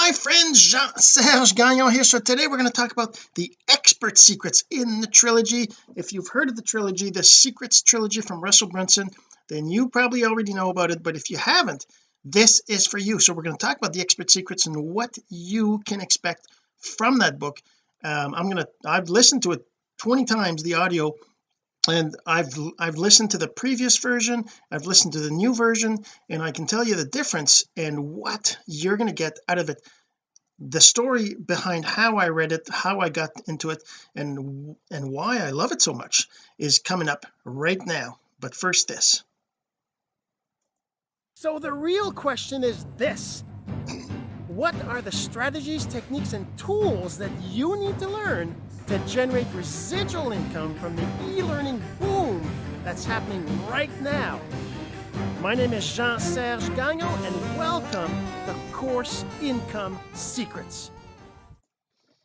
my friend Jean-Serge Gagnon here. So today we're going to talk about the expert secrets in the trilogy. If you've heard of the trilogy the secrets trilogy from Russell Brunson then you probably already know about it. But if you haven't this is for you. So we're going to talk about the expert secrets and what you can expect from that book. Um, I'm gonna I've listened to it 20 times the audio and I've I've listened to the previous version I've listened to the new version and I can tell you the difference and what you're going to get out of it. The story behind how I read it how I got into it and and why I love it so much is coming up right now. But first this. So the real question is this. What are the strategies techniques and tools that you need to learn to generate residual income from the e-learning boom that's happening right now. My name is Jean-Serge Gagnon and welcome to Course Income Secrets.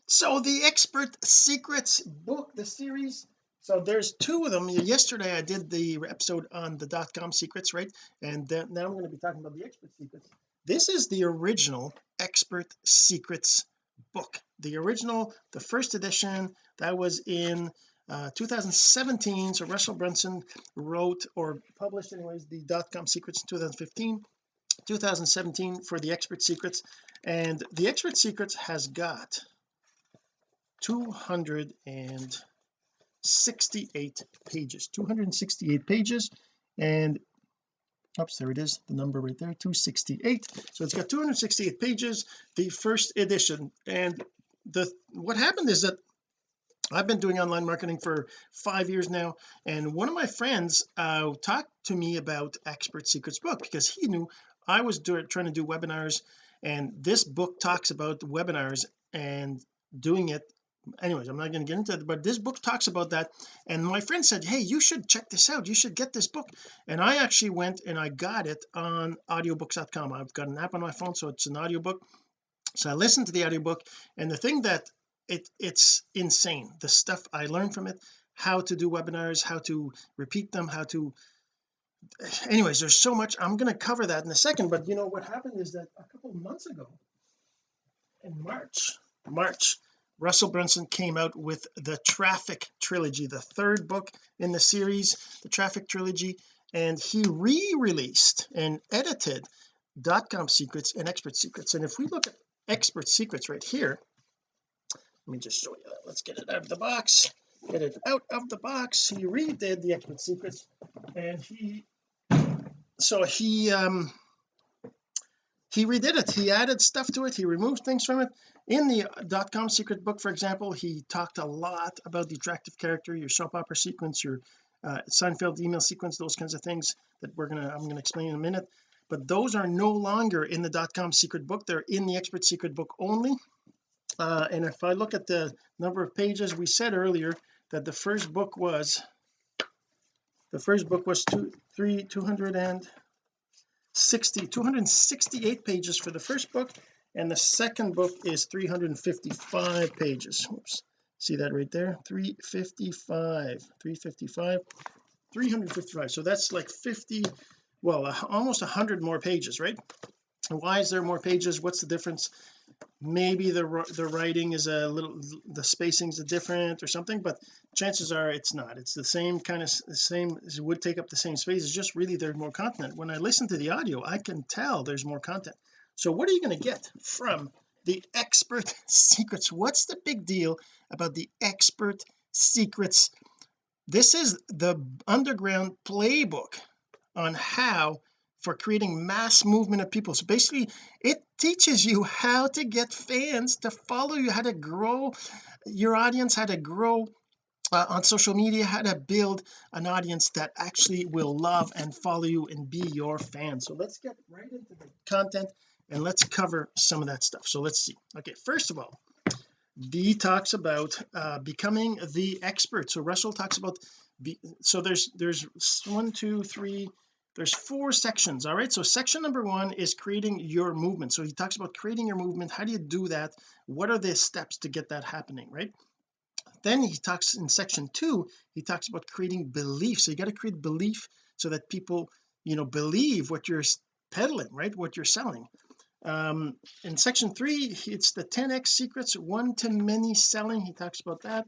So the Expert Secrets book, the series, so there's two of them. Yesterday I did the episode on the dot-com secrets, right? And now I'm going to be talking about the Expert Secrets. This is the original Expert Secrets book the original the first edition that was in uh, 2017 so Russell Brunson wrote or published anyways the dot-com secrets in 2015 2017 for the expert secrets. And the expert secrets has got 268 pages 268 pages. And oops there it is the number right there 268 so it's got 268 pages the first edition. And the what happened is that I've been doing online marketing for five years now and one of my friends uh, talked to me about expert secrets book because he knew I was doing trying to do webinars and this book talks about webinars and doing it. Anyways I'm not going to get into it but this book talks about that and my friend said hey you should check this out. You should get this book. And I actually went and I got it on audiobooks.com I've got an app on my phone so it's an audiobook so I listened to the audiobook and the thing that it it's insane the stuff I learned from it how to do webinars how to repeat them how to anyways there's so much. I'm going to cover that in a second but you know what happened is that a couple months ago in March March Russell Brunson came out with the traffic trilogy the third book in the series the traffic trilogy and he re-released and edited dot-com secrets and expert secrets. And if we look at expert secrets right here. Let me just show you that. Let's get it out of the box. Get it out of the box. He redid the expert secrets and he so he um he redid it. He added stuff to it. He removed things from it. In the dot-com secret book for example he talked a lot about the attractive character your soap opera sequence your uh, Seinfeld email sequence those kinds of things that we're gonna I'm gonna explain in a minute but those are no longer in the dot-com secret book. They're in the expert secret book only. Uh, and if I look at the number of pages we said earlier that the first book was the first book was two three 260 268 pages for the first book and the second book is 355 pages. Oops. see that right there? 355 355 355 so that's like 50 well almost 100 more pages right? Why is there more pages? What's the difference? Maybe the the writing is a little the spacings are different or something but chances are it's not. It's the same kind of the same it would take up the same space. It's just really there's more content. When I listen to the audio I can tell there's more content. So what are you going to get from the expert secrets? What's the big deal about the expert secrets? This is the underground playbook on how for creating mass movement of people. So basically it teaches you how to get fans to follow you how to grow your audience how to grow uh, on social media how to build an audience that actually will love and follow you and be your fan so let's get right into the content and let's cover some of that stuff. So let's see. Okay first of all D talks about uh, becoming the expert. So Russell talks about be, so there's there's one two three there's four sections all right? So section number one is creating your movement. So he talks about creating your movement. How do you do that? What are the steps to get that happening right? Then he talks in section two he talks about creating belief. So you got to create belief so that people you know believe what you're peddling right? What you're selling. Um in section three it's the 10x secrets one to many selling. He talks about that.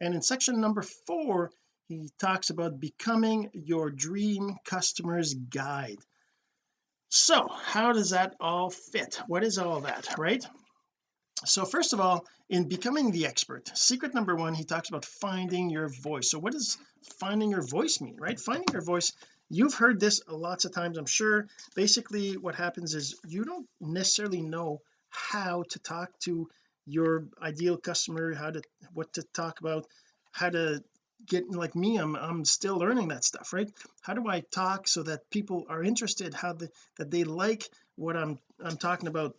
And in section number four he talks about becoming your dream customer's guide. So how does that all fit? What is all that right? So first of all in becoming the expert secret number one he talks about finding your voice. So what does finding your voice mean right? Finding your voice you've heard this lots of times I'm sure. Basically what happens is you don't necessarily know how to talk to your ideal customer how to what to talk about how to get like me I'm I'm still learning that stuff right? How do I talk so that people are interested how the that they like what I'm I'm talking about?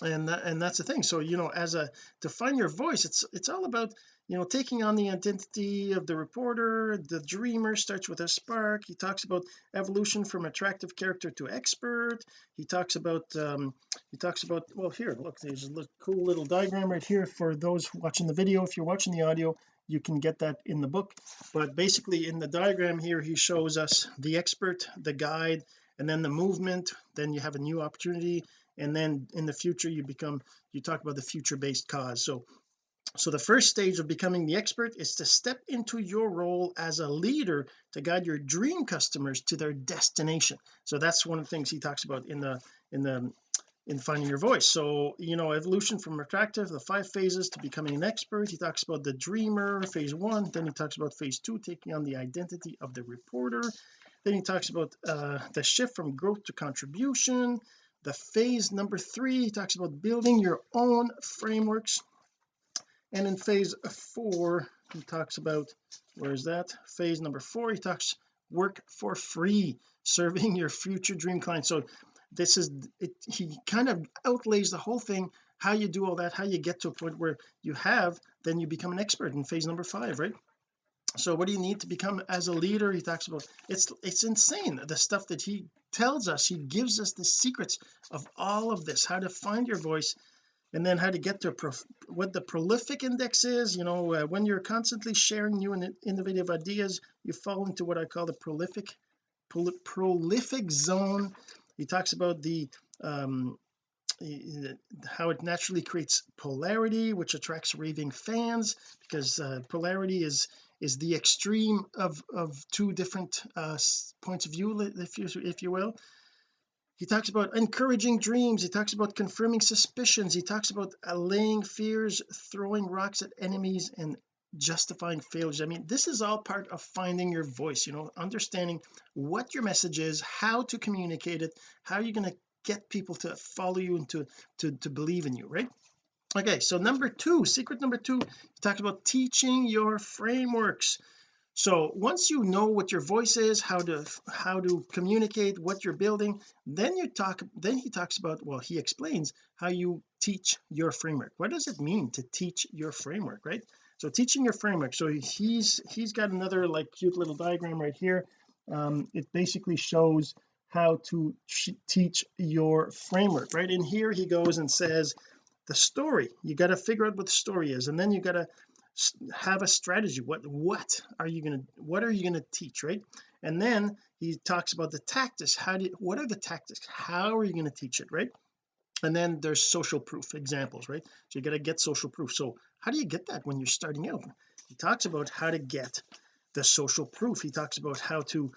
And that, and that's the thing. So you know as a to find your voice it's it's all about you know taking on the identity of the reporter the dreamer starts with a spark. He talks about evolution from attractive character to expert. He talks about um he talks about well here look there's a little, cool little diagram right here for those watching the video. If you're watching the audio you can get that in the book. But basically in the diagram here he shows us the expert the guide and then the movement. Then you have a new opportunity. And then in the future you become you talk about the future based cause. So so the first stage of becoming the expert is to step into your role as a leader to guide your dream customers to their destination. So that's one of the things he talks about in the in the in finding your voice. So you know evolution from attractive the five phases to becoming an expert. He talks about the dreamer phase one. Then he talks about phase two taking on the identity of the reporter. Then he talks about uh, the shift from growth to contribution. The phase number three he talks about building your own frameworks and in phase four he talks about where is that? Phase number four he talks work for free serving your future dream clients so this is it he kind of outlays the whole thing how you do all that how you get to a point where you have then you become an expert in phase number five right? So what do you need to become as a leader? He talks about it's it's insane the stuff that he tells us he gives us the secrets of all of this how to find your voice and then how to get to what the prolific index is you know uh, when you're constantly sharing new and innovative ideas you fall into what I call the prolific prol prolific zone. He talks about the um how it naturally creates polarity which attracts raving fans because uh, polarity is is the extreme of of two different uh points of view if you if you will he talks about encouraging dreams. He talks about confirming suspicions. He talks about allaying fears throwing rocks at enemies and justifying failures. I mean this is all part of finding your voice you know understanding what your message is how to communicate it how you're going to get people to follow you and to to, to believe in you right? Okay so number two secret number two talks about teaching your frameworks so once you know what your voice is how to how to communicate what you're building then you talk then he talks about well he explains how you teach your framework. What does it mean to teach your framework right? So teaching your framework. So he's he's got another like cute little diagram right here. Um, it basically shows how to teach your framework right? In here he goes and says the story. You got to figure out what the story is and then you got to have a strategy. What what are you going to what are you going to teach right? And then he talks about the tactics. How do you, what are the tactics? How are you going to teach it right? And then there's social proof examples right? So you got to get social proof. So how do you get that when you're starting out? He talks about how to get the social proof. He talks about how to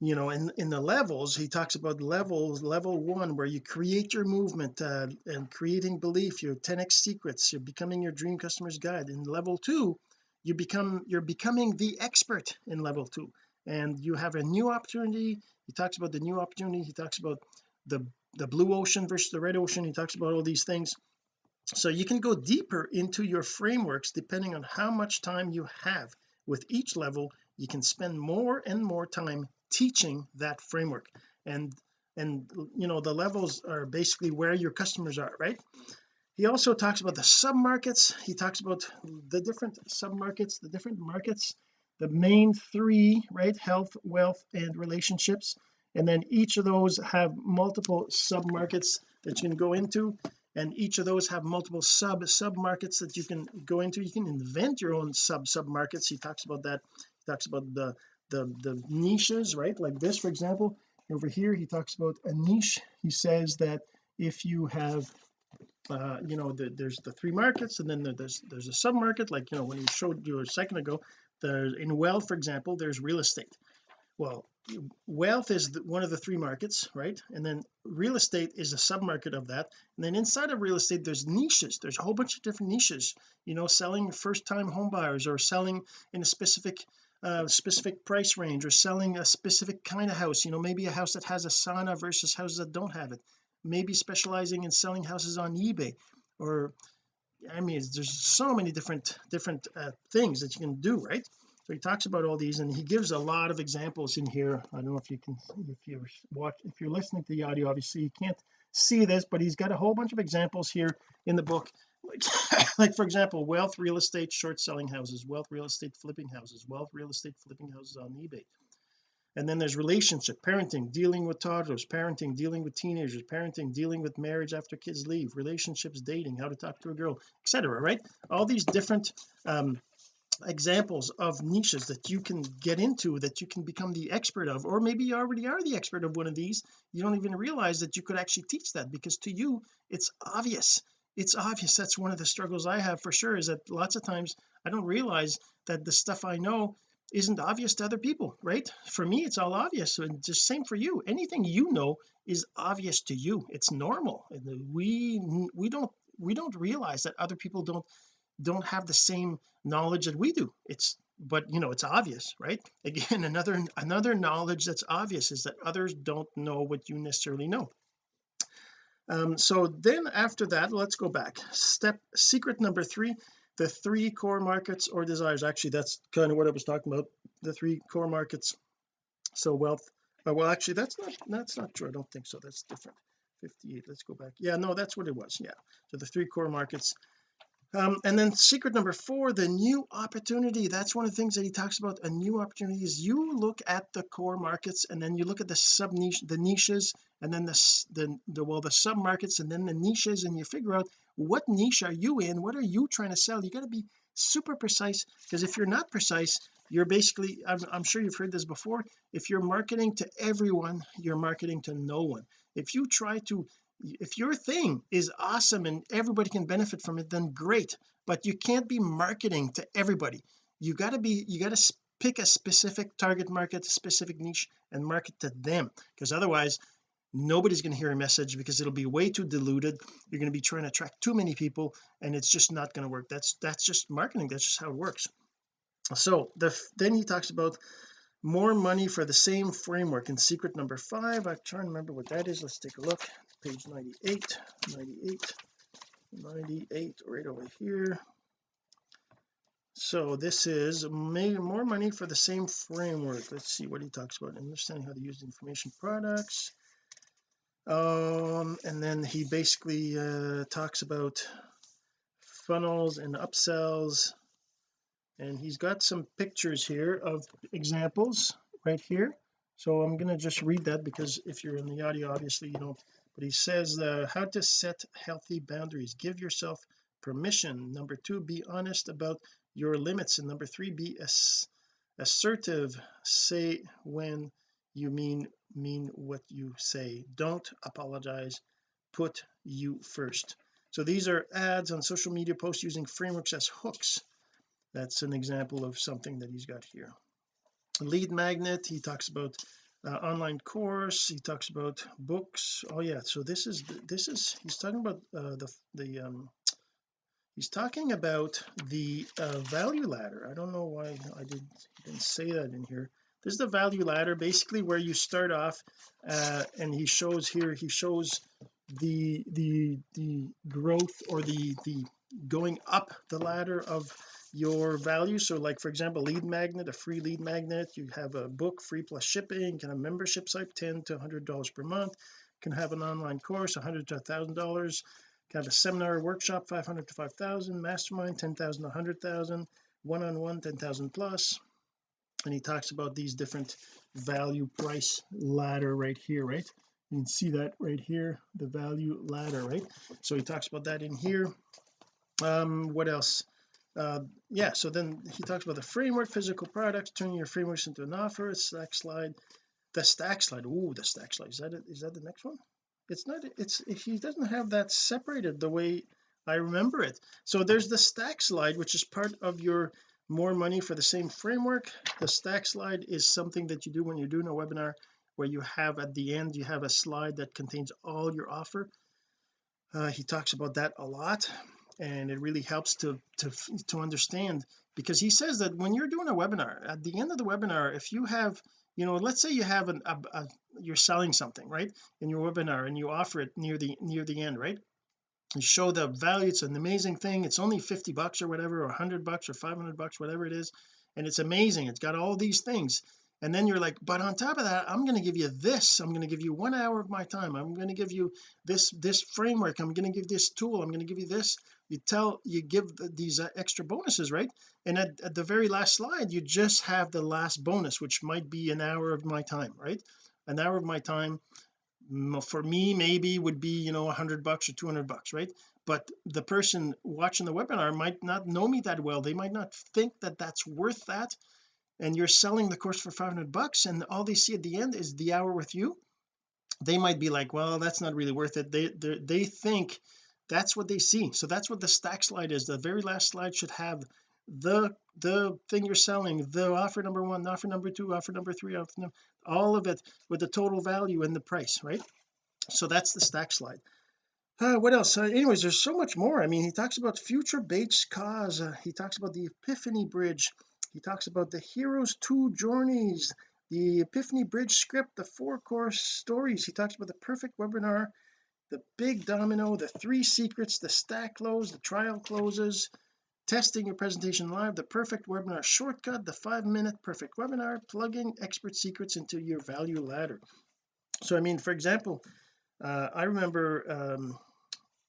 you know in in the levels he talks about levels level one where you create your movement uh, and creating belief your 10x secrets you're becoming your dream customer's guide. In level two you become you're becoming the expert in level two and you have a new opportunity. He talks about the new opportunity. He talks about the the blue ocean versus the red ocean. He talks about all these things. So you can go deeper into your frameworks depending on how much time you have. With each level you can spend more and more time teaching that framework. And and you know the levels are basically where your customers are right? He also talks about the sub markets he talks about the different sub markets the different markets the main three right? Health wealth and relationships. And then each of those have multiple sub markets that you can go into. And each of those have multiple sub sub markets that you can go into. You can invent your own sub sub markets he talks about that. He talks about the the the niches right? Like this for example over here he talks about a niche. He says that if you have uh you know the, there's the three markets and then there's there's a sub market like you know when he showed you a second ago there's in wealth for example there's real estate. Well wealth is the, one of the three markets right? And then real estate is a sub-market of that. And then inside of real estate there's niches. There's a whole bunch of different niches you know selling first time home buyers or selling in a specific uh, specific price range or selling a specific kind of house you know maybe a house that has a sauna versus houses that don't have it. Maybe specializing in selling houses on eBay or I mean there's so many different different uh, things that you can do right? So he talks about all these and he gives a lot of examples in here. I don't know if you can if you're watch if you're listening to the audio obviously you can't see this but he's got a whole bunch of examples here in the book like for example wealth real estate short selling houses wealth real estate flipping houses wealth real estate flipping houses on eBay. And then there's relationship parenting dealing with toddlers parenting dealing with teenagers parenting dealing with marriage after kids leave relationships dating how to talk to a girl etc right? All these different um examples of niches that you can get into that you can become the expert of or maybe you already are the expert of one of these. You don't even realize that you could actually teach that because to you it's obvious it's obvious that's one of the struggles I have for sure is that lots of times I don't realize that the stuff I know isn't obvious to other people right? For me it's all obvious and just same for you. Anything you know is obvious to you. It's normal we we don't we don't realize that other people don't don't have the same knowledge that we do. It's but you know it's obvious right? Again another another knowledge that's obvious is that others don't know what you necessarily know um so then after that let's go back. Step secret number three the three core markets or desires. Actually that's kind of what I was talking about the three core markets. So wealth uh, well actually that's not that's not true I don't think so. That's different. 58 let's go back. Yeah no that's what it was yeah. So the three core markets um, and then secret number four the new opportunity. That's one of the things that he talks about a new opportunity is you look at the core markets and then you look at the sub niche the niches and then the, the the well the sub markets and then the niches and you figure out what niche are you in what are you trying to sell? You got to be super precise because if you're not precise you're basically I'm, I'm sure you've heard this before if you're marketing to everyone you're marketing to no one. If you try to if your thing is awesome and everybody can benefit from it then great. But you can't be marketing to everybody. You got to be you got to pick a specific target market specific niche and market to them. Because otherwise nobody's going to hear a message because it'll be way too diluted. You're going to be trying to attract too many people and it's just not going to work. That's that's just marketing. That's just how it works. So the then he talks about more money for the same framework. In secret number five I'm trying to remember what that is. Let's take a look. Page 98 98 98 right over here. So this is more money for the same framework. Let's see what he talks about. Understanding how to use information products. Um and then he basically uh talks about funnels and upsells and he's got some pictures here of examples right here. So I'm going to just read that because if you're in the audio obviously you don't. But he says uh, how to set healthy boundaries. Give yourself permission. Number two be honest about your limits. And number three be ass assertive. Say when you mean mean what you say. Don't apologize. Put you first. So these are ads on social media posts using frameworks as hooks that's an example of something that he's got here. Lead magnet he talks about uh, online course he talks about books. Oh yeah so this is this is he's talking about uh, the the um he's talking about the uh, value ladder. I don't know why I didn't didn't say that in here. This is the value ladder basically where you start off uh, and he shows here he shows the the the growth or the the going up the ladder of your value. So like for example lead magnet a free lead magnet you have a book free plus shipping can have membership site 10 to 100 dollars per month can have an online course 100 to 1000 dollars can have a seminar workshop 500 to 5000 mastermind 10,000 to 100,000 one-on-one 10,000 plus. And he talks about these different value price ladder right here right? You can see that right here the value ladder right? So he talks about that in here. Um what else uh yeah so then he talks about the framework physical products turning your frameworks into an offer a stack slide the stack slide oh the stack slide is that it is that the next one? It's not it's he doesn't have that separated the way I remember it. So there's the stack slide which is part of your more money for the same framework. The stack slide is something that you do when you're doing a webinar where you have at the end you have a slide that contains all your offer. Uh, he talks about that a lot and it really helps to to to understand because he says that when you're doing a webinar at the end of the webinar if you have you know let's say you have an a, a, you're selling something right in your webinar and you offer it near the near the end right? You show the value it's an amazing thing it's only 50 bucks or whatever or 100 bucks or 500 bucks whatever it is and it's amazing it's got all these things and then you're like but on top of that I'm going to give you this. I'm going to give you one hour of my time. I'm going to give you this this framework. I'm going to give this tool. I'm going to give you this. You tell you give the, these uh, extra bonuses right? And at, at the very last slide you just have the last bonus which might be an hour of my time right? An hour of my time for me maybe would be you know hundred bucks or 200 bucks right? But the person watching the webinar might not know me that well. They might not think that that's worth that and you're selling the course for 500 bucks and all they see at the end is the hour with you they might be like well that's not really worth it. They they think that's what they see. So that's what the stack slide is. The very last slide should have the the thing you're selling the offer number one offer number two offer number three offer number, all of it with the total value and the price right? So that's the stack slide. Uh, what else? Uh, anyways there's so much more. I mean he talks about future based cause uh, he talks about the epiphany bridge he talks about the hero's two journeys the epiphany bridge script the four course stories. He talks about the perfect webinar the big domino the three secrets the stack close the trial closes testing your presentation live the perfect webinar shortcut the five minute perfect webinar plugging expert secrets into your value ladder. So I mean for example uh, I remember um,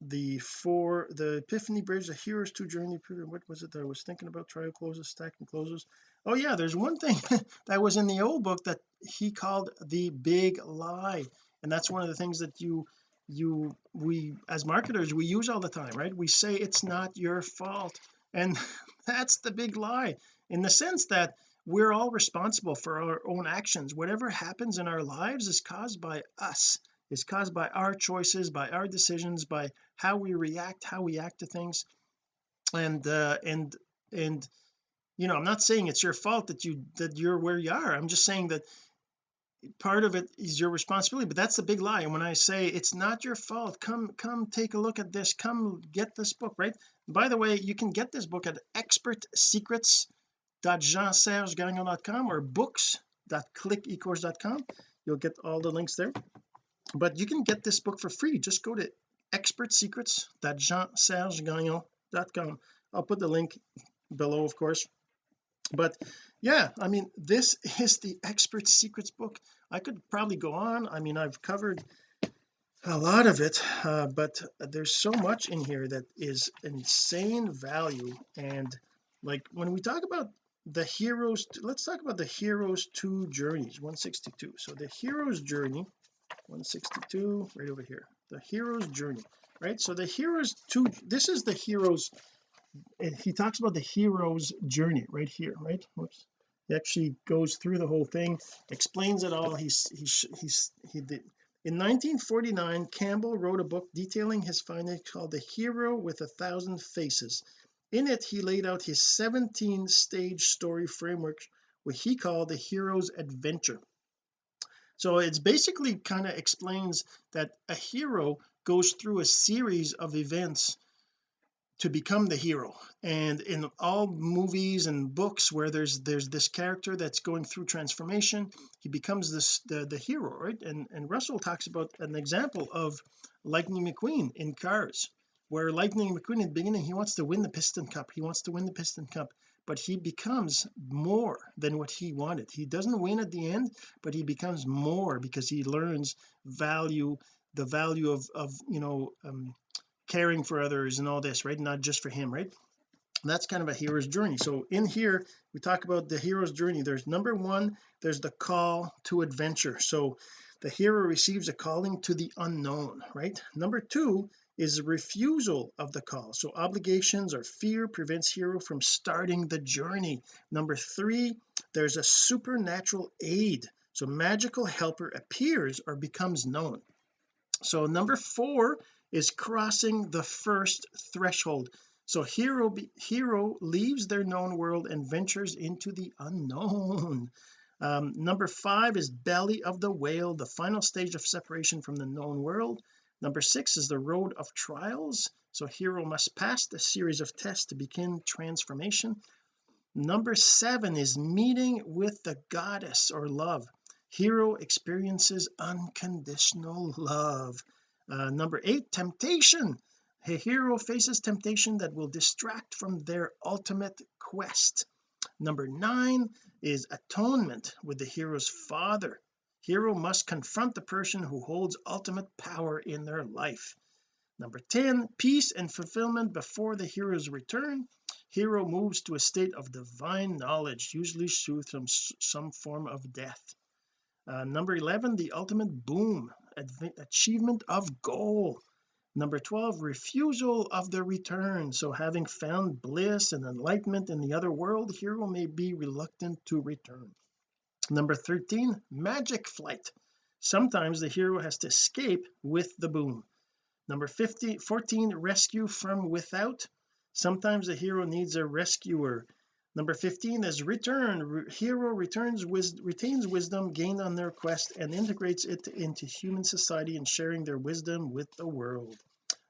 the four the epiphany bridge the heroes two journey what was it that I was thinking about? Trial closes stacking closes. Oh yeah there's one thing that was in the old book that he called the big lie and that's one of the things that you you we as marketers we use all the time right? We say it's not your fault and that's the big lie in the sense that we're all responsible for our own actions. Whatever happens in our lives is caused by us is caused by our choices by our decisions by how we react how we act to things. And uh and and you know I'm not saying it's your fault that you that you're where you are. I'm just saying that part of it is your responsibility but that's the big lie. And when I say it's not your fault come come take a look at this come get this book right? By the way you can get this book at expertsecrets.jeansergegagnon.com or books.clickecourse.com you'll get all the links there but you can get this book for free. Just go to expertsecrets.jeansergegagnon.com I'll put the link below of course. But yeah I mean this is the expert secrets book. I could probably go on. I mean I've covered a lot of it uh, but there's so much in here that is insane value. And like when we talk about the heroes let's talk about the heroes two journeys 162 so the hero's journey 162 right over here. The hero's journey right? So the hero's two this is the hero's eh, he talks about the hero's journey right here right? Whoops. He actually goes through the whole thing explains it all. He's he's he's he did. In 1949 Campbell wrote a book detailing his findings called the hero with a thousand faces. In it he laid out his 17 stage story framework what he called the hero's adventure so it's basically kind of explains that a hero goes through a series of events to become the hero. And in all movies and books where there's there's this character that's going through transformation he becomes this the, the hero right? And and Russell talks about an example of Lightning McQueen in Cars where Lightning McQueen in the beginning he wants to win the piston cup. He wants to win the piston cup but he becomes more than what he wanted. He doesn't win at the end but he becomes more because he learns value the value of of you know um caring for others and all this right? Not just for him right? That's kind of a hero's journey. So in here we talk about the hero's journey. There's number one there's the call to adventure. So the hero receives a calling to the unknown right? Number two is refusal of the call. So obligations or fear prevents hero from starting the journey. Number three there's a supernatural aid. So magical helper appears or becomes known. So number four is crossing the first threshold. So hero be, hero leaves their known world and ventures into the unknown um, number five is belly of the whale the final stage of separation from the known world. Number six is the road of trials. So hero must pass the series of tests to begin transformation. Number seven is meeting with the goddess or love. Hero experiences unconditional love. Uh, number eight temptation. A hero faces temptation that will distract from their ultimate quest number nine is atonement with the hero's father. Hero must confront the person who holds ultimate power in their life. Number 10 peace and fulfillment before the hero's return. Hero moves to a state of divine knowledge usually through some, some form of death. Uh, number 11 the ultimate boon achievement of goal number 12 refusal of the return. So having found bliss and enlightenment in the other world hero may be reluctant to return. Number 13 magic flight. Sometimes the hero has to escape with the boon. Number 50 14 rescue from without. Sometimes the hero needs a rescuer number 15 is return hero returns retains wisdom gained on their quest and integrates it into human society and sharing their wisdom with the world.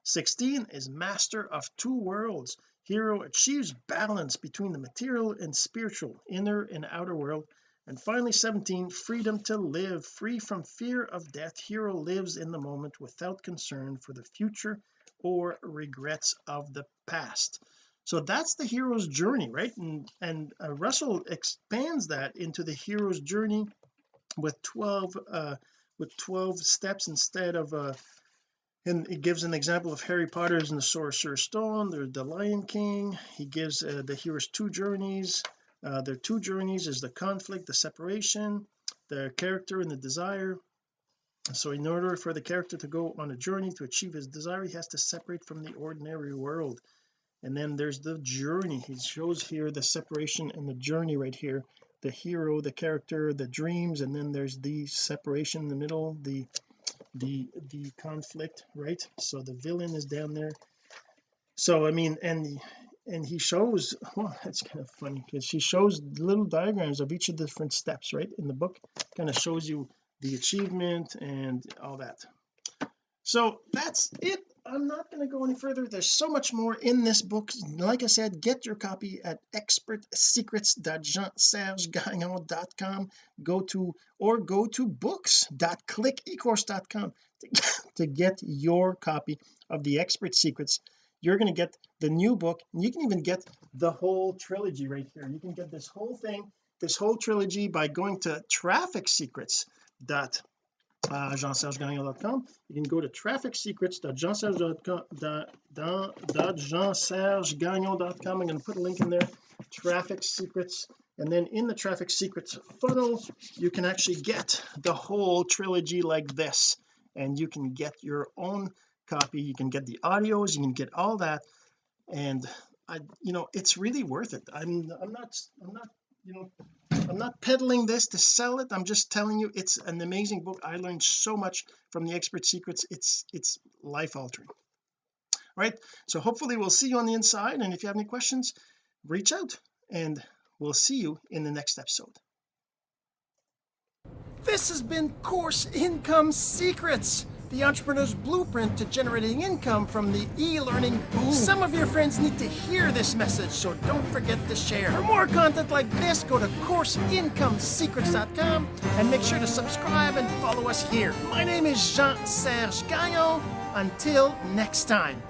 16 is master of two worlds. Hero achieves balance between the material and spiritual inner and outer world. And finally 17 freedom to live. Free from fear of death hero lives in the moment without concern for the future or regrets of the past so that's the hero's journey right? And and uh, Russell expands that into the hero's journey with 12 uh with 12 steps instead of uh and it gives an example of Harry Potter's and the Sorcerer's Stone there's the Lion King he gives uh, the hero's two journeys uh, their two journeys is the conflict the separation the character and the desire. So in order for the character to go on a journey to achieve his desire he has to separate from the ordinary world and then there's the journey. He shows here the separation and the journey right here. The hero the character the dreams and then there's the separation in the middle the the the conflict right? So the villain is down there. So I mean and and he shows well that's kind of funny because she shows little diagrams of each of the different steps right in the book. Kind of shows you the achievement and all that. So that's it I'm not going to go any further. There's so much more in this book. Like I said get your copy at expertsecrets.jeansergegagnon.com go to or go to books.clickecourse.com to, to get your copy of the expert secrets. You're going to get the new book. And you can even get the whole trilogy right here. You can get this whole thing this whole trilogy by going to traffic secrets dot uh, jeansergegagnon.com you can go to trafficSecrets.jeansergegagnon.com I'm going to put a link in there traffic secrets. And then in the traffic secrets funnel you can actually get the whole trilogy like this. And you can get your own copy. You can get the audios. You can get all that. And I you know it's really worth it. I'm I'm not I'm not you know I'm not peddling this to sell it. I'm just telling you it's an amazing book. I learned so much from the expert secrets. It's it's life altering right. So hopefully we'll see you on the inside and if you have any questions reach out and we'll see you in the next episode. This has been course income secrets the entrepreneur's blueprint to generating income from the e-learning boom. Some of your friends need to hear this message, so don't forget to share. For more content like this, go to CourseIncomeSecrets.com and make sure to subscribe and follow us here. My name is Jean-Serge Gagnon. Until next time.